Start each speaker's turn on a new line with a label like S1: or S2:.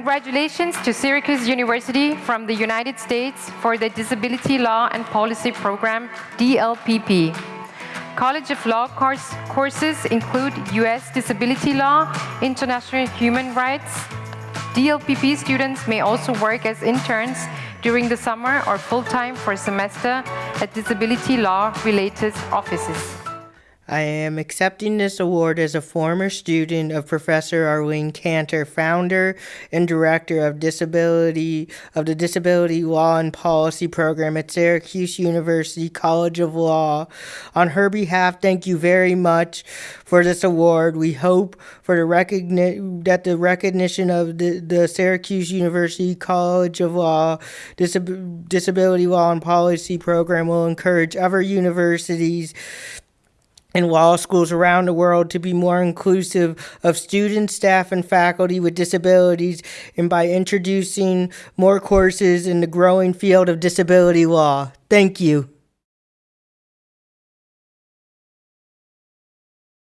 S1: Congratulations to Syracuse University from the United States for the Disability Law and Policy Program, DLPP. College of Law course, courses include U.S. Disability Law, International Human Rights. DLPP students may also work as interns during the summer or full-time for a semester at disability law-related offices.
S2: I am accepting this award as a former student of Professor Arlene Kanter, founder and director of disability of the Disability Law and Policy Program at Syracuse University College of Law. On her behalf, thank you very much for this award. We hope for the recogni- that the recognition of the, the Syracuse University College of Law Disab- Disability Law and Policy Program will encourage other universities and law schools around the world to be more inclusive of students, staff, and faculty with disabilities, and by introducing more courses in the growing field of disability law. Thank you.